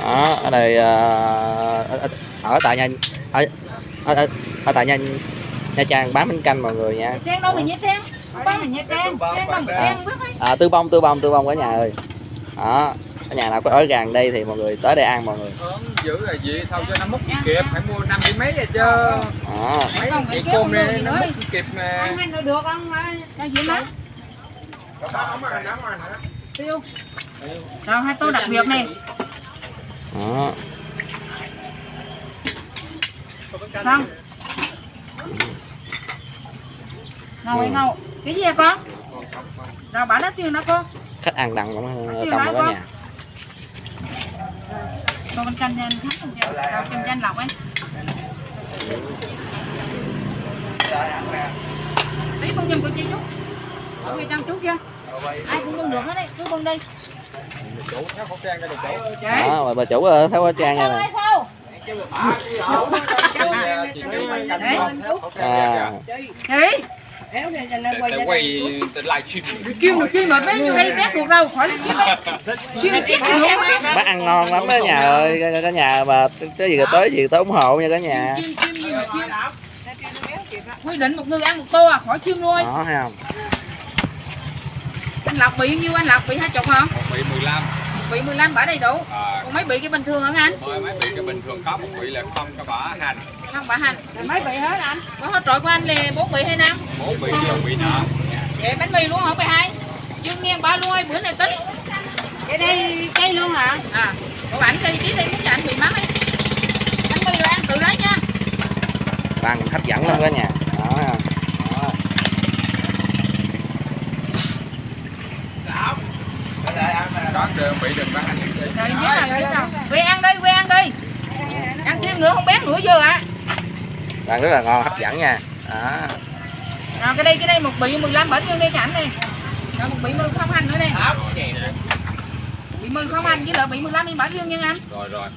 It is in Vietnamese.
đó ở đây ở, ở- tại nhà ở, ở, ở, ở tại nhà nha trang bán bánh canh mọi người nha. Trang đâu mà Nha Trang Bán là Nha Trang Trang à, tư bông tư bông tư bông cả nhà ơi. Đó ở nhà nào có ở gần đây thì mọi người tới đây ăn mọi người. Dữ là gì? Thôi cho nó gì kịp phải mua năm mươi mấy rồi chứ. Đó. Mấy Không, chị kéo này nó gì kịp mà. Ăn đâu được ăn mà. Đâu gì má Tiêu Rồi hai tô đặc biệt này. Đó. Xong. Ngầu hay ngầu? Cái gì hả con? Rồi bảo nó tiêu nó con khách ăn đằng cũng cả con. nhà. Tô bánh canh cho anh thắng không cho Rồi kem cho anh lọc ấy. Tí bưng giùm của chị chút. Ở trong chút chưa? Ai cũng bưng được hết đấy. Cứ bưng đi đó bà, bà chủ ờ, thấy quá trang Sao nè khẩu à, để quay livestream Kêu được chuyên mệt mấy nhiêu đây bét được đâu khỏi chuyên chết bác ăn ngon lắm đó nhà ơi cả, cả nhà mà cái gì tới gì tới ủng hộ nha cả nhà. Quy định một người ăn một tô à khỏi chuyên nuôi đó thấy không anh lọc bị nhiêu? Anh lọc bị hai chục hả? Một vị 15 bị 15 bả đầy đủ. À, còn mấy bị cái bình thường hả anh? Mới mấy vị cái bình thường có một vị là không có bả hành. Không bả hành. Mấy bị hết anh? Có hết trội của anh là bốn bị hay năm? Bốn vị chưa vị nợ vậy bánh mì luôn hả? Bị hai. Dương nghiêng ba luôn ơi bữa này tính. Cái đây cây luôn hả? À của ảnh cây tí đây muốn cho anh bị mắc ấy bánh mì là ăn tự lấy nha. Ăn hấp dẫn lắm cả nhà đó không đó. Có bị đừng hành rồi biết về ăn đi về ăn đi ăn thêm nữa không bét nữa giờ ạ ăn rất là ngon hấp dẫn nha. Đó. Rồi cái đây cái đây một bị 15 bển nhân đây cảnh này? Rồi một bị mư không hành nữa nè. Bị mư không hành với lại bị 15 đi bển dương nha anh? Rồi rồi